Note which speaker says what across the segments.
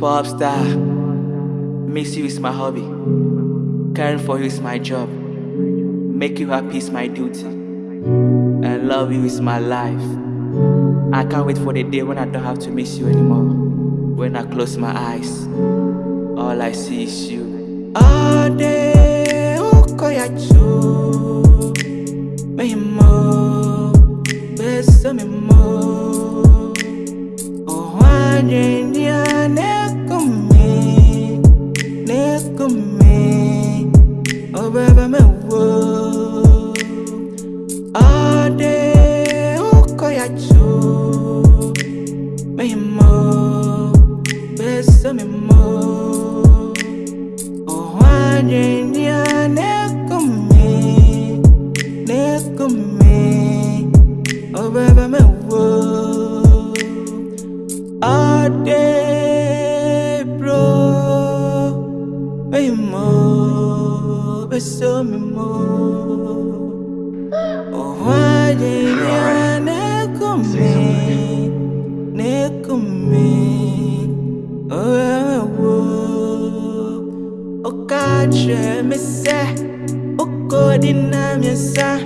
Speaker 1: Pop star, miss you is my hobby. Caring for you is my job. Make you happy is my duty. And love you is my life. I can't wait for the day when I don't have to miss you anymore. When I close my eyes, all I see is you. All day, ukoyachu. Me mo, mo, besa me mo. Oh, wanye ndia nekumi, nekumi. Oh, baby, me wo. All day, bro. Me mo, besa me mo. Oh, ndia nekumi, ce mi se uko dina miensa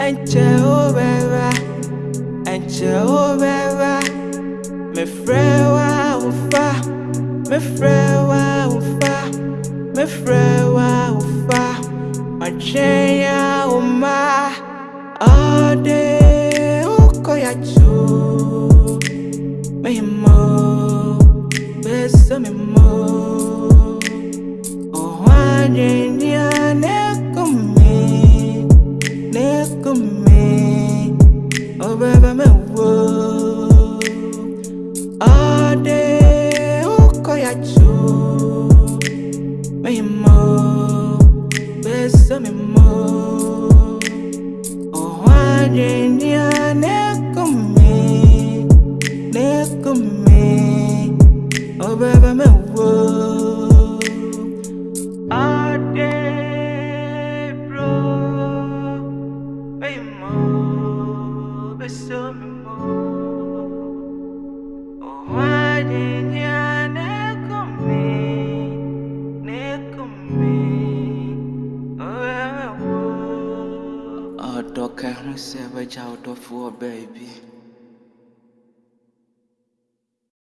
Speaker 1: en ce o beba en ce o beba. Me frewa ufa me frewa ufa me frewa ufa. Achenya uma all day uko ya chuu ukoyachu. Me mo, besa me mo. Oh, wanye nia nekumi, nekumi. Oh, baby, me wo. Ade, bro. Me mo, besa me mo. Oh, wanye nia nekumi, Oh, I'm a savage out of war, baby.